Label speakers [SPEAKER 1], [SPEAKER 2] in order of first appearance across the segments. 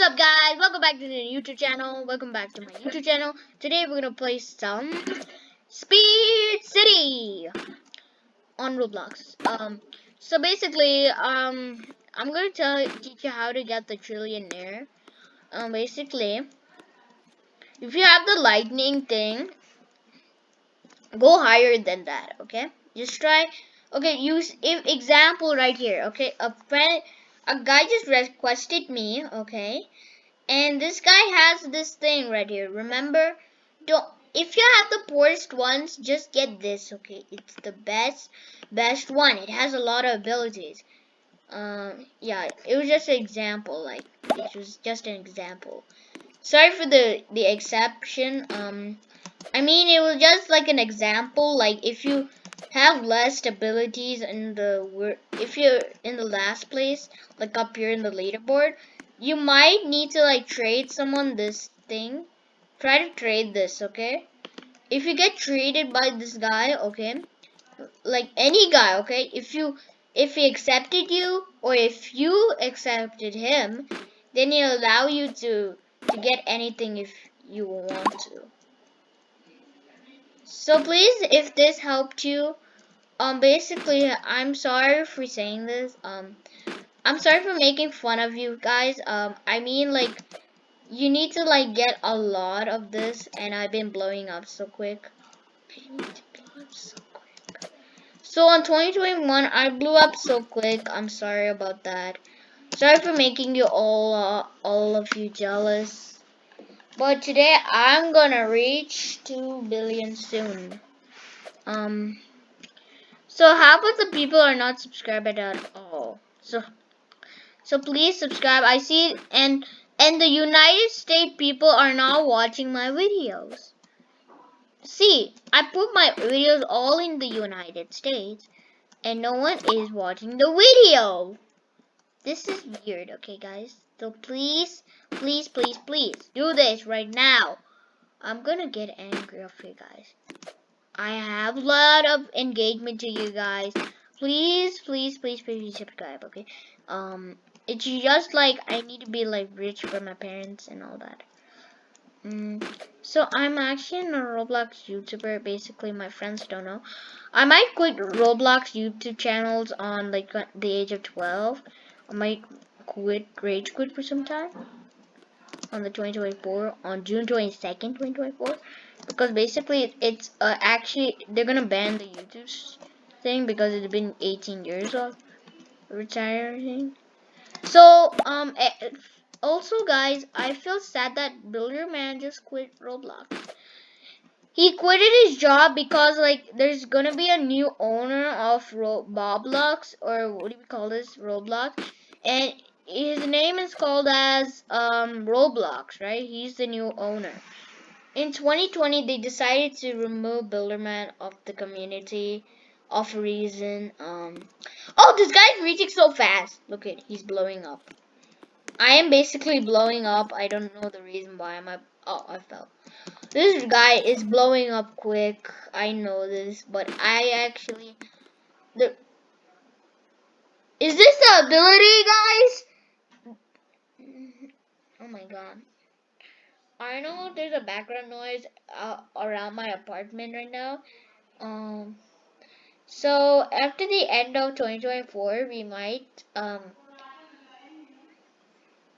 [SPEAKER 1] What's up guys? Welcome back to the YouTube channel. Welcome back to my YouTube channel. Today we're gonna play some Speed City on Roblox. Um so basically um I'm gonna tell teach you how to get the trillionaire. Um basically if you have the lightning thing go higher than that, okay? Just try okay use if example right here, okay? A friend a guy just requested me, okay? And this guy has this thing right here. Remember, don't if you have the poorest ones, just get this, okay? It's the best, best one. It has a lot of abilities. Um, yeah, it was just an example. Like, it was just an example. Sorry for the the exception. Um, I mean, it was just like an example. Like, if you have less abilities in the if you're in the last place like up here in the leaderboard you might need to like trade someone this thing. Try to trade this okay? If you get traded by this guy okay like any guy okay if you if he accepted you or if you accepted him then he'll allow you to to get anything if you want to so please, if this helped you, um, basically, I'm sorry for saying this. Um, I'm sorry for making fun of you guys. Um, I mean, like, you need to, like, get a lot of this, and I've been blowing up so quick. So, on 2021, I blew up so quick. I'm sorry about that. Sorry for making you all, uh, all of you jealous. But today I'm gonna reach 2 billion soon. Um, so half of the people are not subscribed at all. So, so please subscribe. I see, and and the United States people are not watching my videos. See, I put my videos all in the United States, and no one is watching the video. This is weird, okay, guys? So please, please, please, please do this right now. I'm gonna get angry of you guys. I have a lot of engagement to you guys. Please, please, please, please subscribe, okay? Um, it's just like I need to be like rich for my parents and all that. Mm, so I'm actually a Roblox YouTuber. Basically, my friends don't know. I might quit Roblox YouTube channels on like the age of 12. I might quit rage quit for some time on the 2024 on June 22nd 2024 because basically it's uh, actually they're gonna ban the YouTube thing because it's been 18 years of retiring. So um also guys I feel sad that Builder Man just quit Roblox. He quitted his job because like there's gonna be a new owner of Ro Roblox or what do we call this Roblox and his name is called as um, Roblox, right? He's the new owner. In 2020, they decided to remove Builderman of the community of reason. Um, oh, this guy's reaching so fast. Look at, he's blowing up. I am basically blowing up. I don't know the reason why. Am? Oh, I fell. This guy is blowing up quick. I know this, but I actually the. Is this the ability, guys? Oh my god. I know there's a background noise uh, around my apartment right now. Um, so after the end of 2024, we might um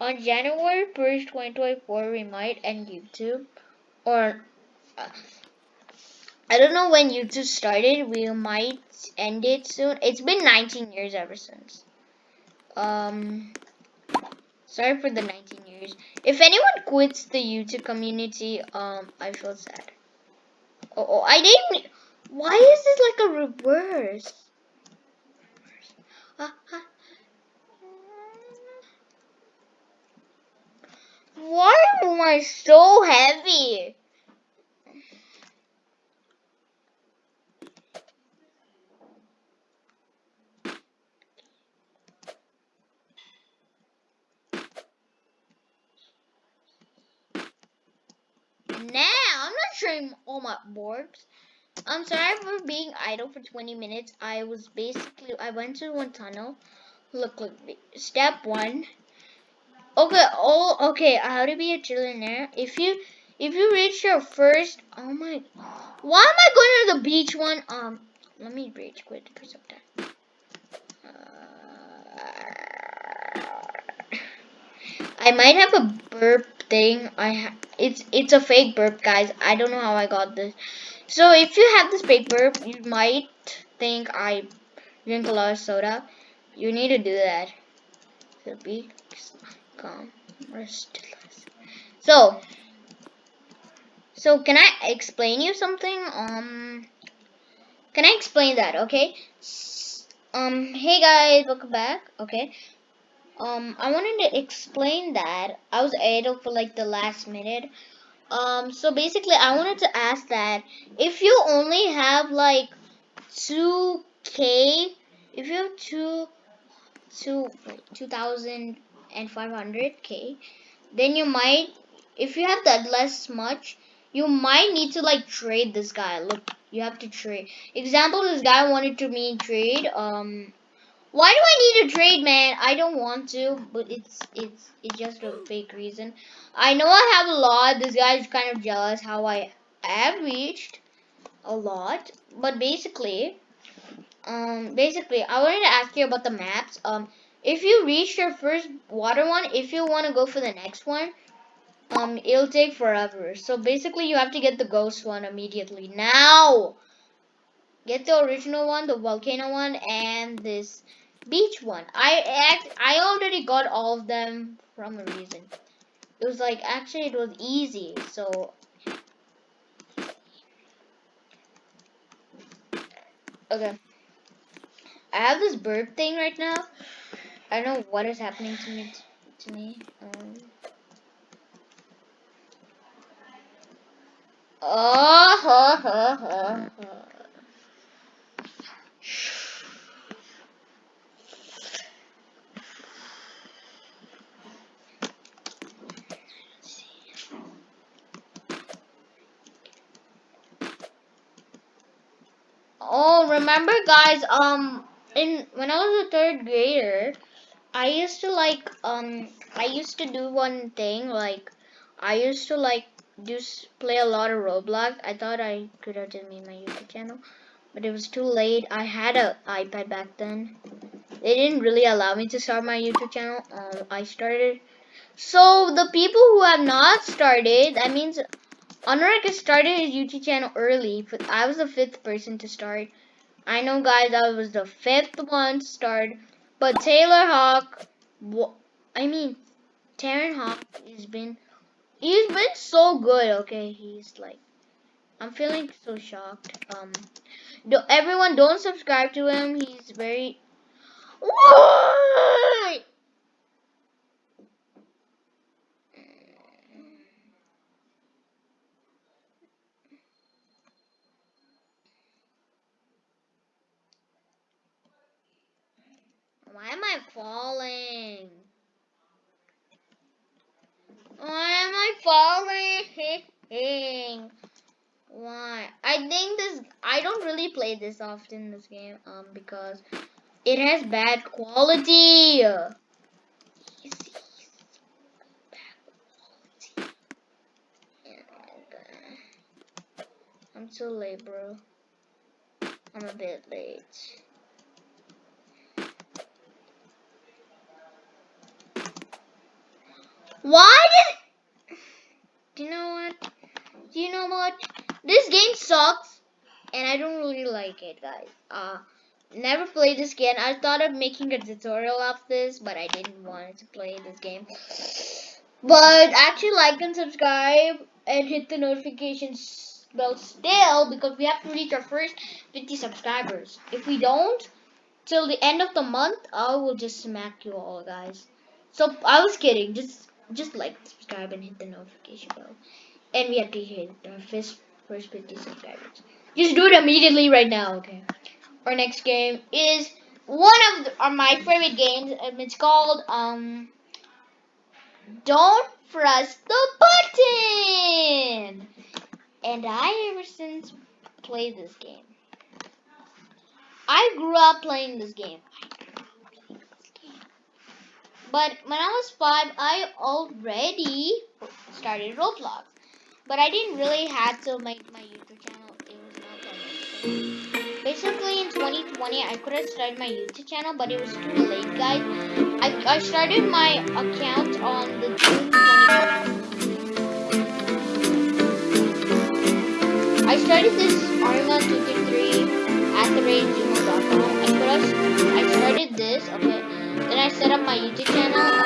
[SPEAKER 1] on January 1st, 2024, we might end YouTube or uh, I don't know when YouTube started. We might end it soon. It's been 19 years ever since. Um, Sorry for the 19 years. If anyone quits the YouTube community, um, I feel sad. Oh, oh I didn't. Why is this like a reverse? Uh, uh. Why am I so heavy? Showing all my orbs. I'm sorry for being idle for 20 minutes. I was basically, I went to one tunnel. Look, look, step one. Okay, oh, okay. How to be a trillionaire? If you if you reach your first, oh my, why am I going to the beach one? Um, let me rage quit for some time. I might have a burp thing. I it's it's a fake burp, guys. I don't know how I got this. So if you have this fake burp, you might think I drink a lot of soda. You need to do that. So be calm, restless. So, so can I explain you something? Um, can I explain that? Okay. Um, hey guys, welcome back. Okay. Um, I wanted to explain that I was idle for like the last minute. Um, so basically, I wanted to ask that if you only have like 2k, if you have two, two, 2,500k, then you might, if you have that less much, you might need to like trade this guy. Look, you have to trade. Example, this guy wanted to me trade. Um, why do I need to trade, man? I don't want to, but it's it's it's just a fake reason. I know I have a lot. This guy's kind of jealous how I have reached a lot, but basically, um, basically, I wanted to ask you about the maps. Um, if you reach your first water one, if you want to go for the next one, um, it'll take forever. So basically, you have to get the ghost one immediately now. Get the original one, the volcano one, and this beach one. I act I already got all of them from a reason. It was like actually it was easy. So okay. I have this bird thing right now. I don't know what is happening to me to me. Um, oh, ha, ha, ha, ha. Oh, remember guys, um in when I was a third grader, I used to like um I used to do one thing like I used to like just play a lot of Roblox. I thought I could have just made my YouTube channel, but it was too late. I had an iPad back then. They didn't really allow me to start my YouTube channel. Um, I started. So the people who have not started, that means Honorak started his YouTube channel early, but I was the fifth person to start. I know, guys, I was the fifth one to start, but Taylor Hawk, I mean, Taron Hawk has been, he's been so good. Okay, he's like, I'm feeling so shocked. Um, do, everyone, don't subscribe to him. He's very. What? Why am I falling? Why am I falling? I think this, I don't really play this often, this game, um, because it has bad quality. I'm too late, bro. I'm a bit late. Why did... Do you know what? Do you know what? This game sucks. And I don't really like it, guys. Uh, never played this game. I thought of making a tutorial of this, but I didn't want to play this game. But actually like and subscribe and hit the notification bell still because we have to reach our first 50 subscribers. If we don't, till the end of the month, I will just smack you all, guys. So I was kidding. Just just like, subscribe, and hit the notification bell. And we have to hit our first, 50 subscribers. Just do it immediately right now, okay? Our next game is one of, the, of my favorite games. and it's called, um, Don't Press the Button! And I ever since played this game. I grew up playing this game. But when I was five, I already started Roblox. But I didn't really have to make my YouTube channel. It was not that necessary. Basically, in 2020, I could have started my YouTube channel, but it was too late, guys. I, I started my account on the June 2020. I started this Arima223 at the rate gmail.com. I I started this, okay. Then I set up my YouTube channel.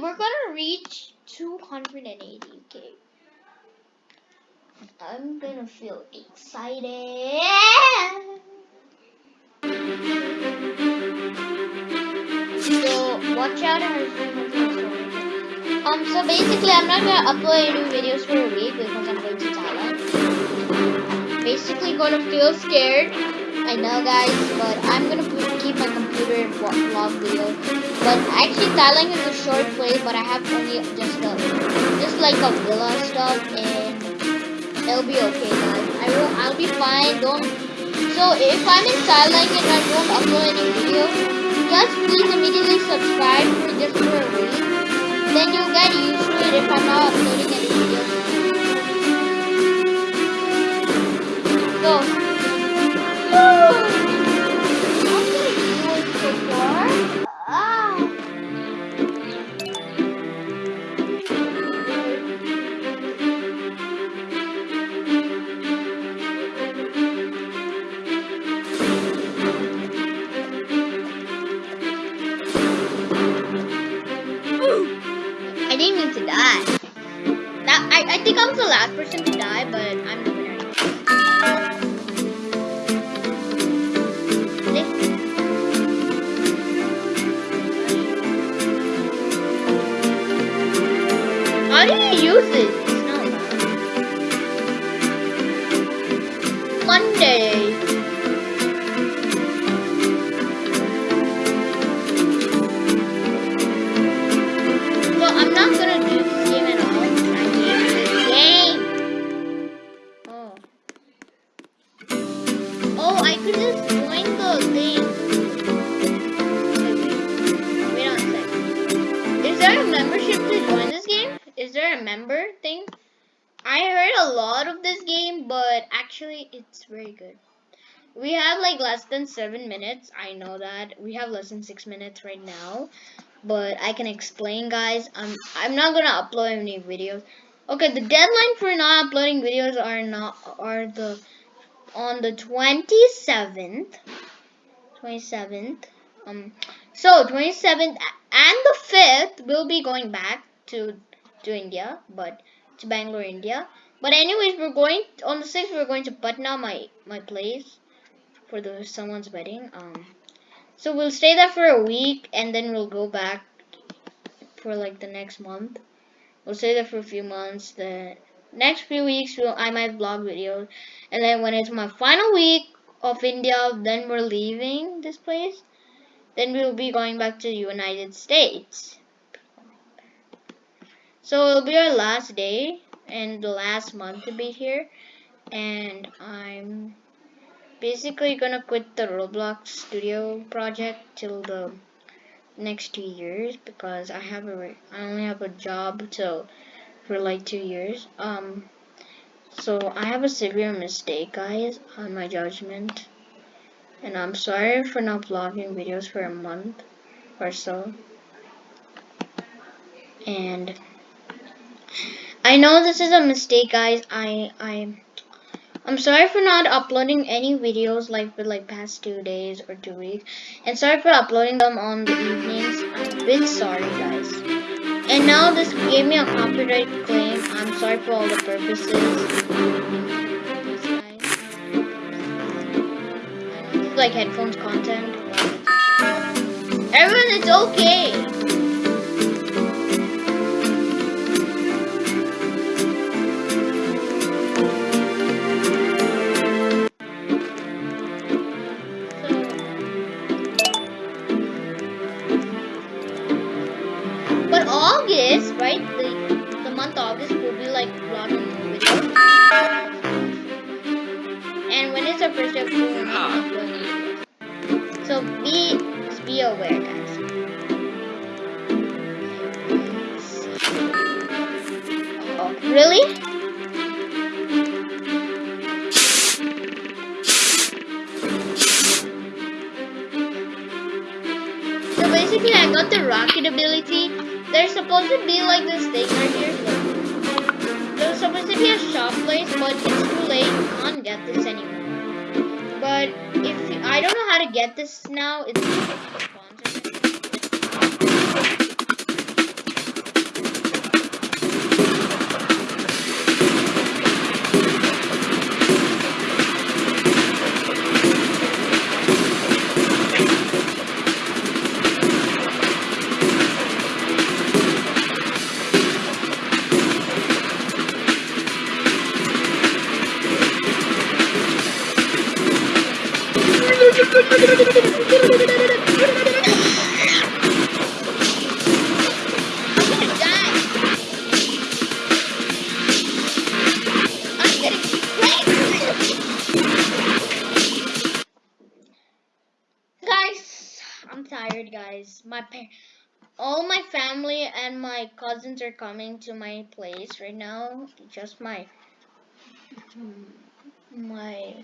[SPEAKER 1] We're gonna reach 280k. I'm gonna feel excited. So watch out Um, so basically, I'm not gonna upload any videos for a week because I'm going to Thailand. Basically, gonna feel scared. I know guys, but I'm gonna keep my computer in vlog video. But actually Thailand is a short place, but I have only just a, just like a villa stuff and it'll be okay guys. I will, I'll be fine, don't, so if I'm in Thailand and I don't upload any videos, just please immediately subscribe for just for a week. Then you'll get used to it if I'm not uploading any videos. So, think I was the last person to die, but I'm the winner. How do you use this? Monday. Very good. We have like less than seven minutes. I know that we have less than six minutes right now, but I can explain, guys. I'm I'm not gonna upload any videos. Okay, the deadline for not uploading videos are not are the on the 27th 27th um so 27th and the 5th we'll be going back to to India but to Bangalore India but anyways, we're going on the sixth. We're going to Patna, my my place, for the someone's wedding. Um, so we'll stay there for a week, and then we'll go back for like the next month. We'll stay there for a few months. The next few weeks, we'll I might vlog videos, and then when it's my final week of India, then we're leaving this place. Then we'll be going back to the United States. So it'll be our last day and the last month to be here and I'm basically gonna quit the Roblox studio project till the next two years because I have a I only have a job till for like two years. Um, so I have a severe mistake, guys, on my judgment, and I'm sorry for not vlogging videos for a month or so. And I know this is a mistake, guys. I I I'm sorry for not uploading any videos like for like past two days or two weeks. And sorry for uploading them on the evenings. I'm a bit sorry guys. And now this gave me a copyright claim. I'm sorry for all the purposes. Like headphones content. Everyone, it's okay. So I got the rocket ability there's supposed to be like this thing right here. There's supposed to be a shop place, but it's too late. You can't get this anymore. But if I don't know how to get this now, it's coming to my place right now. Just my my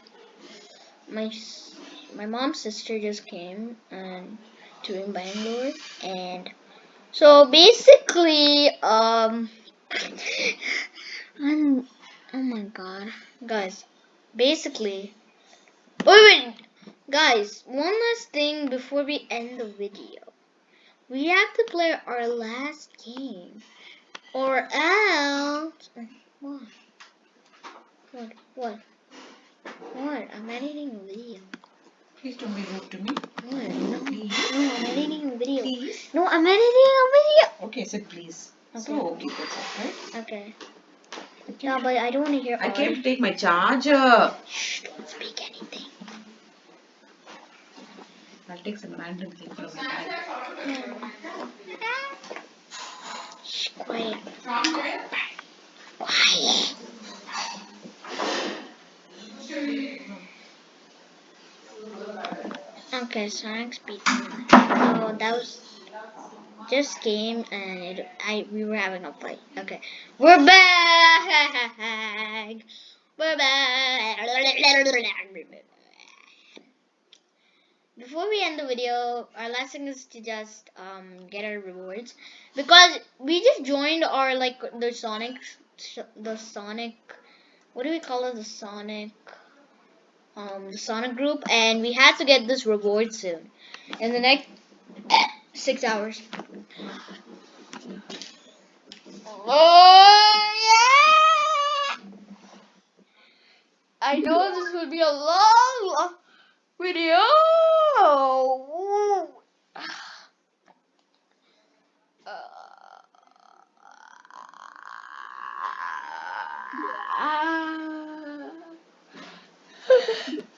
[SPEAKER 1] my my mom's sister just came and to in Bangalore and so basically um I'm oh my god guys basically wait wait Guys, one last thing before we end the video. We have to play our last game. Or else... What? What? What? What? I'm editing a video.
[SPEAKER 2] Please don't be rude to me.
[SPEAKER 1] What? No, please. no, I'm editing a video.
[SPEAKER 2] Please?
[SPEAKER 1] No, I'm editing a video.
[SPEAKER 2] Okay, said please.
[SPEAKER 1] Okay.
[SPEAKER 2] So, okay, that's all right.
[SPEAKER 1] Okay. No, but I don't want to hear
[SPEAKER 2] I came to take my charger.
[SPEAKER 1] Shh, don't speak anything.
[SPEAKER 2] I'll take some random thing from my bag.
[SPEAKER 1] Shh, quiet. Quiet. Okay, Sonic Speed. Oh, that was just game, and it, I we were having a fight. Okay, we're back. We're back before we end the video, our last thing is to just um, get our rewards because we just joined our like the Sonic, the Sonic, what do we call it? The Sonic, um, the Sonic group, and we had to get this reward soon in the next six hours. Oh yeah! I know this would be a long, long Video! Ooh. Uh.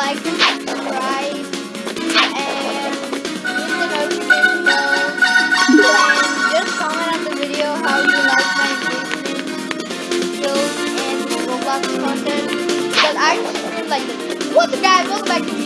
[SPEAKER 1] like and subscribe and hit the notification bell and just comment on the video how you like my engagement skills and Roblox content because I really like it. What's up guys, welcome back